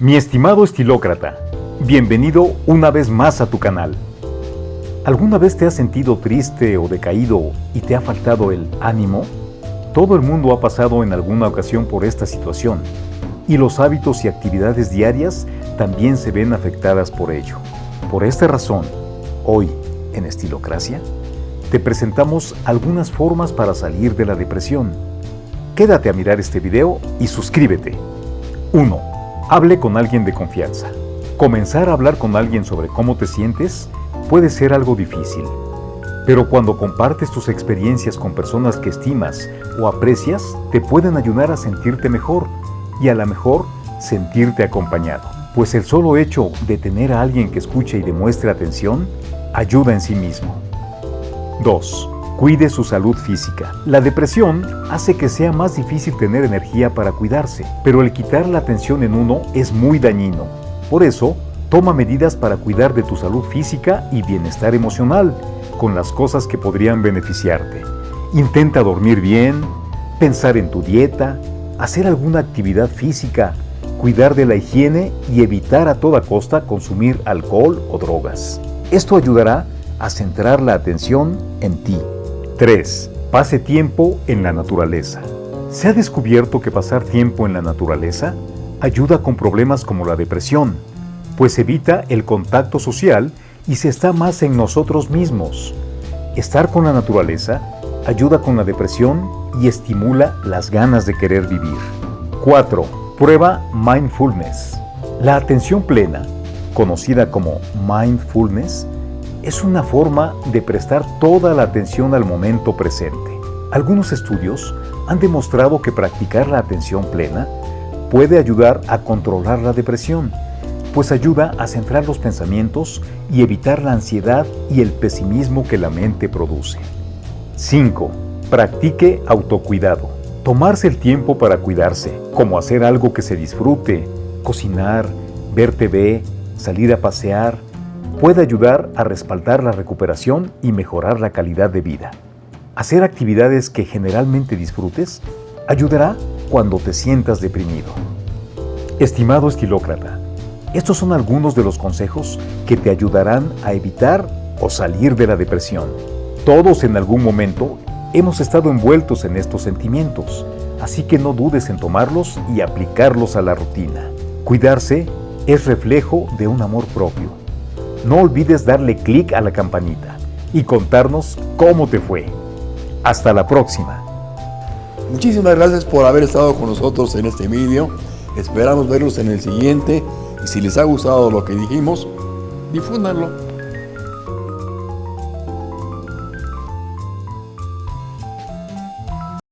Mi estimado estilócrata, bienvenido una vez más a tu canal. ¿Alguna vez te has sentido triste o decaído y te ha faltado el ánimo? Todo el mundo ha pasado en alguna ocasión por esta situación y los hábitos y actividades diarias también se ven afectadas por ello. Por esta razón, hoy, en Estilocracia, te presentamos algunas formas para salir de la depresión. Quédate a mirar este video y suscríbete. 1. Hable con alguien de confianza. Comenzar a hablar con alguien sobre cómo te sientes puede ser algo difícil, pero cuando compartes tus experiencias con personas que estimas o aprecias, te pueden ayudar a sentirte mejor y a lo mejor sentirte acompañado. Pues el solo hecho de tener a alguien que escuche y demuestre atención ayuda en sí mismo. 2. Cuide su salud física. La depresión hace que sea más difícil tener energía para cuidarse, pero el quitar la atención en uno es muy dañino. Por eso, toma medidas para cuidar de tu salud física y bienestar emocional, con las cosas que podrían beneficiarte. Intenta dormir bien, pensar en tu dieta, hacer alguna actividad física, cuidar de la higiene y evitar a toda costa consumir alcohol o drogas. Esto ayudará a centrar la atención en ti. 3. Pase tiempo en la naturaleza. Se ha descubierto que pasar tiempo en la naturaleza ayuda con problemas como la depresión, pues evita el contacto social y se está más en nosotros mismos. Estar con la naturaleza ayuda con la depresión y estimula las ganas de querer vivir. 4. Prueba mindfulness. La atención plena, conocida como mindfulness, es una forma de prestar toda la atención al momento presente. Algunos estudios han demostrado que practicar la atención plena puede ayudar a controlar la depresión, pues ayuda a centrar los pensamientos y evitar la ansiedad y el pesimismo que la mente produce. 5. Practique autocuidado. Tomarse el tiempo para cuidarse, como hacer algo que se disfrute, cocinar, ver TV, salir a pasear, puede ayudar a respaldar la recuperación y mejorar la calidad de vida. Hacer actividades que generalmente disfrutes ayudará cuando te sientas deprimido. Estimado estilócrata, estos son algunos de los consejos que te ayudarán a evitar o salir de la depresión. Todos en algún momento hemos estado envueltos en estos sentimientos, así que no dudes en tomarlos y aplicarlos a la rutina. Cuidarse es reflejo de un amor propio no olvides darle clic a la campanita y contarnos cómo te fue. Hasta la próxima. Muchísimas gracias por haber estado con nosotros en este vídeo. Esperamos verlos en el siguiente y si les ha gustado lo que dijimos, difúndanlo.